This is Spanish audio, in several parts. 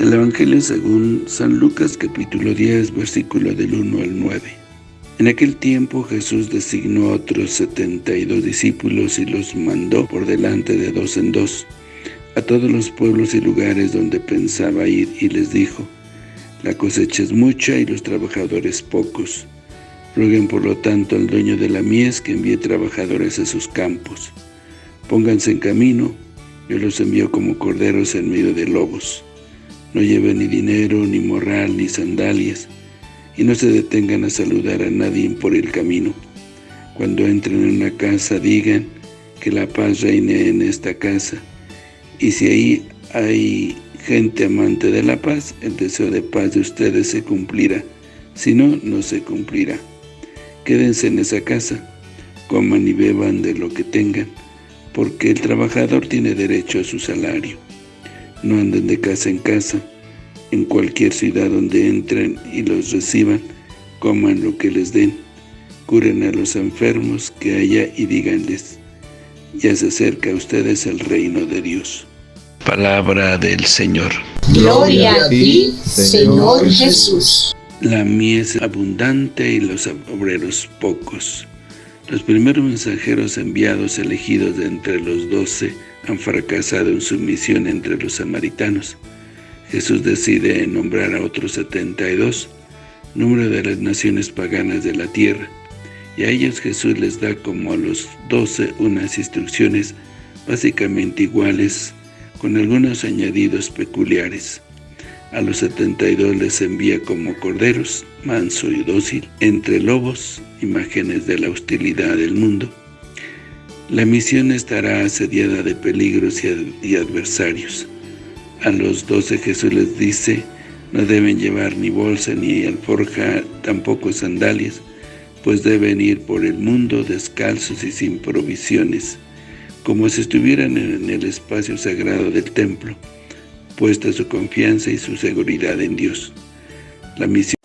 El Evangelio según San Lucas capítulo 10 versículo del 1 al 9. En aquel tiempo Jesús designó a otros setenta y dos discípulos y los mandó por delante de dos en dos a todos los pueblos y lugares donde pensaba ir y les dijo, La cosecha es mucha y los trabajadores pocos. Rueguen por lo tanto al dueño de la mies que envíe trabajadores a sus campos. Pónganse en camino, yo los envío como corderos en medio de lobos. No lleven ni dinero, ni morral, ni sandalias, y no se detengan a saludar a nadie por el camino. Cuando entren en una casa, digan que la paz reine en esta casa, y si ahí hay gente amante de la paz, el deseo de paz de ustedes se cumplirá, si no, no se cumplirá. Quédense en esa casa, coman y beban de lo que tengan, porque el trabajador tiene derecho a su salario. No anden de casa en casa, en cualquier ciudad donde entren y los reciban, coman lo que les den, curen a los enfermos que haya y díganles, ya se acerca a ustedes el reino de Dios. Palabra del Señor. Gloria a ti, Señor Jesús. La mies abundante y los obreros pocos. Los primeros mensajeros enviados elegidos de entre los doce han fracasado en su misión entre los samaritanos. Jesús decide nombrar a otros setenta y dos, número de las naciones paganas de la tierra, y a ellos Jesús les da como a los doce unas instrucciones básicamente iguales con algunos añadidos peculiares. A los setenta y dos les envía como corderos, manso y dócil, entre lobos, imágenes de la hostilidad del mundo. La misión estará asediada de peligros y, adversarios. A los doce Jesús les dice, no deben llevar ni bolsa ni alforja, tampoco sandalias, pues deben ir por el mundo descalzos y sin provisiones como si estuvieran en el espacio sagrado del templo, puesta su confianza y su seguridad en Dios. La misión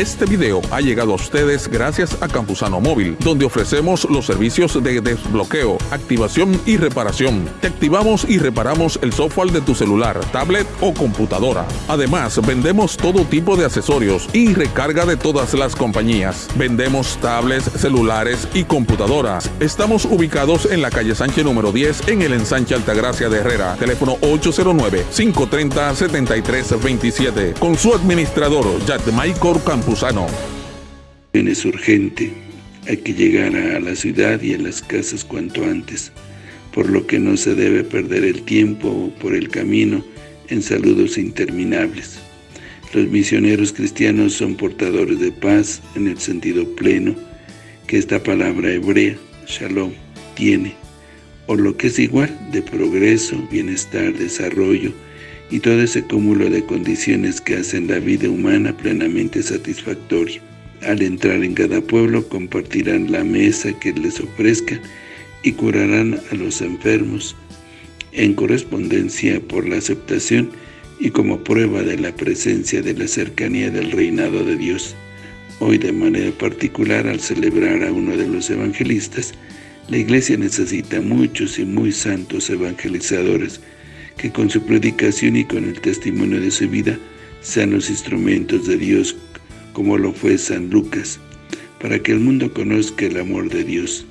este video ha llegado a ustedes gracias a Campusano Móvil, donde ofrecemos los servicios de desbloqueo, activación y reparación. Te activamos y reparamos el software de tu celular, tablet o computadora. Además, vendemos todo tipo de accesorios y recarga de todas las compañías. Vendemos tablets, celulares y computadoras. Estamos ubicados en la calle Sánchez número 10 en el ensanche Altagracia de Herrera. Teléfono 809-530-7327. Con su administrador, Maicor Es urgente, hay que llegar a la ciudad y a las casas cuanto antes, por lo que no se debe perder el tiempo por el camino en saludos interminables. Los misioneros cristianos son portadores de paz en el sentido pleno que esta palabra hebrea, shalom, tiene, o lo que es igual, de progreso, bienestar, desarrollo, y todo ese cúmulo de condiciones que hacen la vida humana plenamente satisfactoria. Al entrar en cada pueblo compartirán la mesa que les ofrezcan y curarán a los enfermos en correspondencia por la aceptación y como prueba de la presencia de la cercanía del reinado de Dios. Hoy de manera particular al celebrar a uno de los evangelistas, la Iglesia necesita muchos y muy santos evangelizadores que con su predicación y con el testimonio de su vida sean los instrumentos de Dios como lo fue San Lucas, para que el mundo conozca el amor de Dios.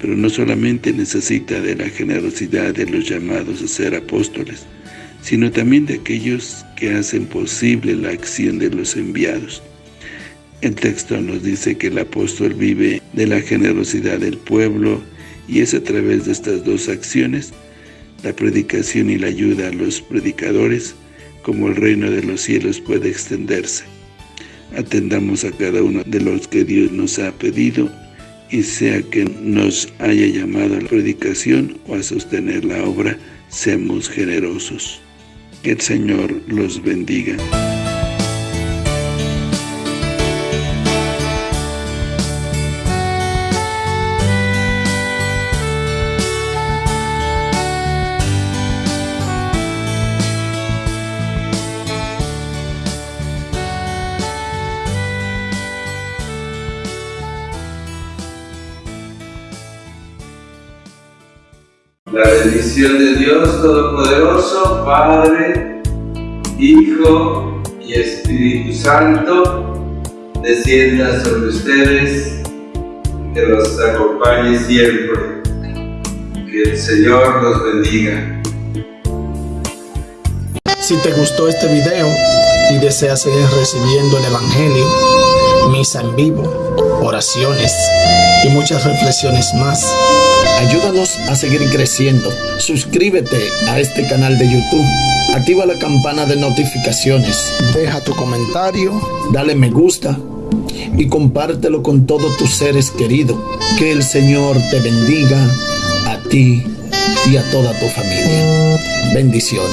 Pero no solamente necesita de la generosidad de los llamados a ser apóstoles, sino también de aquellos que hacen posible la acción de los enviados. El texto nos dice que el apóstol vive de la generosidad del pueblo y es a través de estas dos acciones la predicación y la ayuda a los predicadores, como el reino de los cielos puede extenderse. Atendamos a cada uno de los que Dios nos ha pedido, y sea que nos haya llamado a la predicación o a sostener la obra, seamos generosos. Que el Señor los bendiga. La bendición de Dios Todopoderoso, Padre, Hijo y Espíritu Santo, descienda sobre ustedes, que los acompañe siempre. Que el Señor los bendiga. Si te gustó este video y deseas seguir recibiendo el Evangelio, misa en vivo, oraciones y muchas reflexiones más, ayúdanos a seguir creciendo. Suscríbete a este canal de YouTube. Activa la campana de notificaciones. Deja tu comentario, dale me gusta y compártelo con todos tus seres queridos. Que el Señor te bendiga a ti y a toda tu familia. Bendiciones.